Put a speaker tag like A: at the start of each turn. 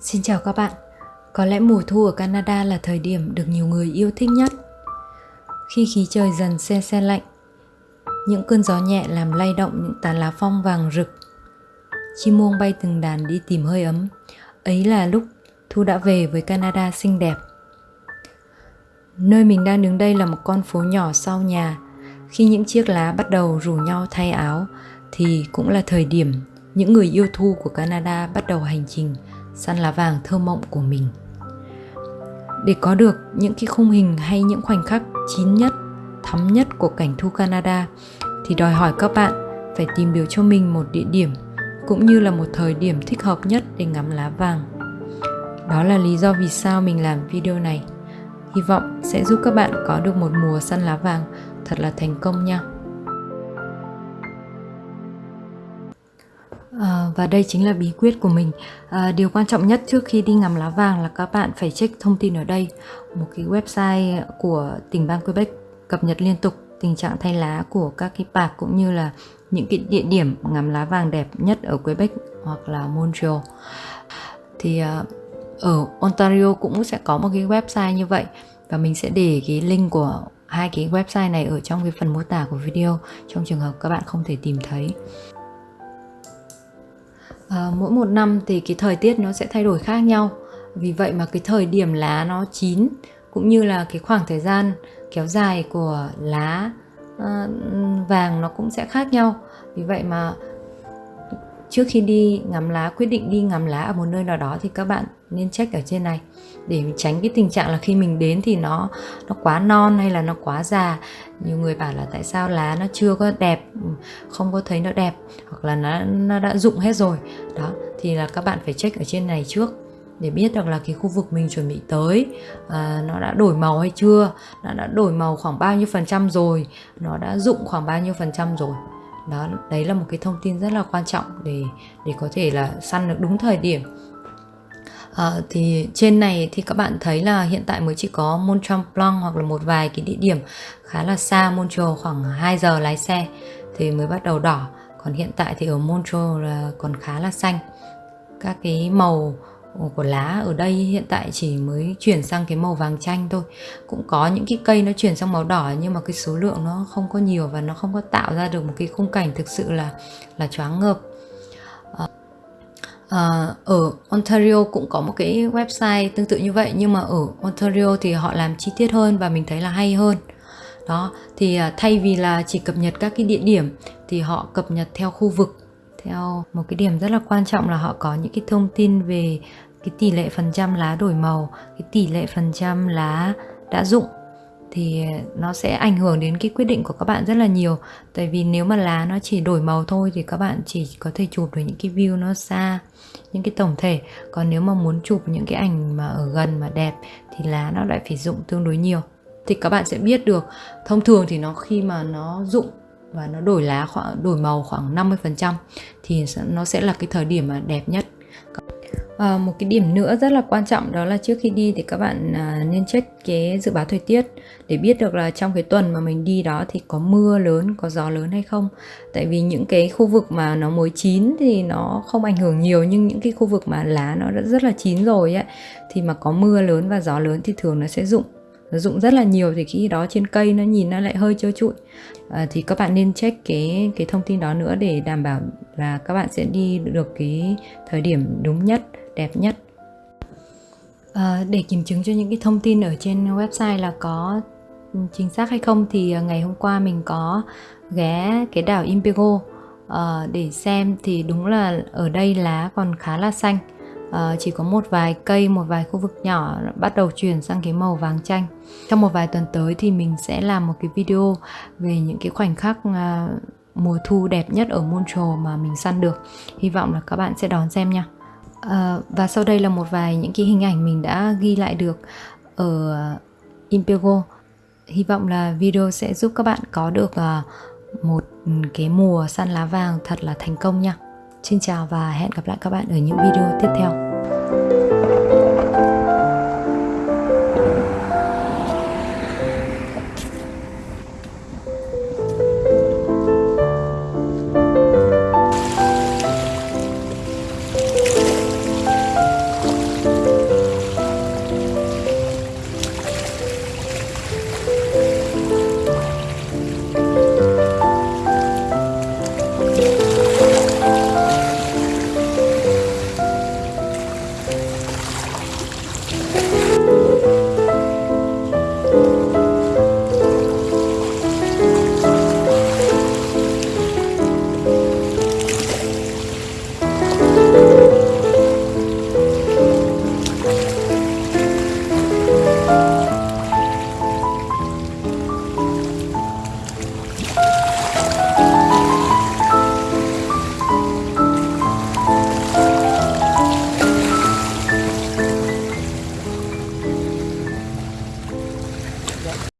A: Xin chào các bạn. Có lẽ mùa thu ở Canada là thời điểm được nhiều người yêu thích nhất. Khi khí trời dần se se lạnh, những cơn gió nhẹ làm lay động những tán lá phong vàng rực. Chim muông bay từng đàn đi tìm hơi ấm. Ấy là lúc thu đã về với Canada xinh đẹp. Nơi mình đang đứng đây là một con phố nhỏ sau nhà. Khi những chiếc lá bắt đầu rủ nhau thay áo thì cũng là thời điểm những người yêu thu của Canada bắt đầu hành trình săn lá vàng thơ mộng của mình. Để có được những cái khung hình hay những khoảnh khắc chín nhất, thắm nhất của cảnh thu Canada thì đòi hỏi các bạn phải tìm được cho mình một địa điểm cũng như là một thời điểm thích hợp nhất để ngắm lá vàng. Đó là lý do vì sao mình làm video này. Hy vọng sẽ giúp các bạn có được một mùa săn lá vàng thật là thành công nha. Và đây chính là bí quyết của mình. À, điều quan trọng nhất trước khi đi ngắm lá vàng là các bạn phải check thông tin ở đây một cái website của tỉnh bang Quebec cập nhật liên tục tình trạng thay lá của các cái park cũng như là những cái địa điểm ngắm lá vàng đẹp nhất ở Quebec hoặc là Montreal. Thì à, ở Ontario cũng sẽ có một cái website như vậy và mình sẽ để cái link của hai cái website này ở trong cái phần mô tả của video trong trường hợp các bạn không thể tìm thấy à, mỗi một năm thì cái thời tiết nó sẽ thay đổi khác nhau. Vì vậy mà cái thời điểm lá nó chín cũng như là cái khoảng thời gian kéo dài của lá à, vàng nó cũng sẽ khác nhau. Vì vậy mà trước khi đi ngắm lá quyết định đi ngắm lá ở một nơi nào đó thì các bạn nên check ở trên này. Để tránh cái tình trạng là khi mình đến thì nó nó quá non hay là nó quá già. Nhiều người bảo là tại sao lá nó chưa có đẹp không có thấy nó đẹp hoặc là nó nó đã rụng hết rồi. Đó thì là các bạn phải check ở trên này trước để biết được là cái khu vực mình chuẩn bị tới à, nó đã đổi màu hay chưa nó đã đổi màu khoảng bao nhiêu phần trăm rồi nó đã rụng khoảng bao nhiêu phần trăm rồi đó đấy là một cái thông tin rất là quan trọng để để có thể là săn được đúng thời điểm. À, thì trên này thì các bạn thấy là hiện tại mới chỉ có Mont Tremblant hoặc là một vài cái địa điểm khá là xa Montreal khoảng 2 giờ lái xe thì mới bắt đầu đỏ. Còn hiện tại thì ở Montreal là còn khá là xanh. Các cái màu của lá ở đây hiện tại chỉ mới chuyển sang cái màu vàng chanh thôi. Cũng có những cái cây nó chuyển sang màu đỏ nhưng mà cái số lượng nó không có nhiều và nó không có tạo ra được một cái khung cảnh thực sự là là choáng ngợp. À, ở Ontario cũng có một cái website tương tự như vậy nhưng mà ở Ontario thì họ làm chi tiết hơn và mình thấy là hay hơn. Đó thì à, thay vì là chỉ cập nhật các cái địa điểm thì họ cập nhật theo khu vực theo một cái điểm rất là quan trọng là họ có những cái thông tin về cái tỷ lệ phần trăm lá đổi màu, cái tỷ lệ phần trăm lá đã rụng thì nó sẽ ảnh hưởng đến cái quyết định của các bạn rất là nhiều. Tại vì nếu mà lá nó chỉ đổi màu thôi thì các bạn chỉ có thể chụp được những cái view nó xa, những cái tổng thể. Còn nếu mà muốn chụp những cái ảnh mà ở gần, mà đẹp thì lá nó lại phải rụng tương đối nhiều. Thì các bạn sẽ biết được. Thông thường thì nó khi mà nó rụng và nó đổi lá khoảng đổi màu khoảng 50% thì nó sẽ là cái thời điểm mà đẹp nhất À, một cái điểm nữa rất là quan trọng đó là trước khi đi thì các bạn à, nên check cái dự báo thời tiết để biết được là trong cái tuần mà mình đi đó thì có mưa lớn, có gió lớn hay không. Tại vì những cái khu vực mà nó mới chín thì nó không ảnh hưởng nhiều nhưng những cái khu vực mà lá nó đã rất là chín rồi ấy thì mà có mưa lớn và gió lớn thì thường nó sẽ rụng nó rụng rất là nhiều thì khi đó trên cây nó nhìn nó lại hơi trơ trụi. À, thì các bạn nên check cái cái thông tin đó nữa để đảm bảo là các bạn sẽ đi được cái thời điểm đúng nhất đẹp nhất. À, để kiểm chứng cho những cái thông tin ở trên website là có chính xác hay không thì à, ngày hôm qua mình có ghé cái đảo Impego uh, à, để xem thì đúng là ở đây lá còn khá là xanh uh, chỉ có một vài cây một vài khu vực nhỏ bắt đầu chuyển sang cái màu vàng chanh. Trong một vài tuần tới thì mình sẽ làm một cái video về những cái khoảnh khắc uh, mùa thu đẹp nhất ở Montreal mà mình săn được. Hy vọng là các bạn sẽ đón xem nha. À, và sau đây là một vài những cái hình ảnh mình đã ghi lại được ở Impego Hy vọng là video sẽ giúp các bạn có được uh, một cái mùa săn lá vàng thật là thành công nha. Xin chào và hẹn gặp lại các bạn ở những video tiếp theo.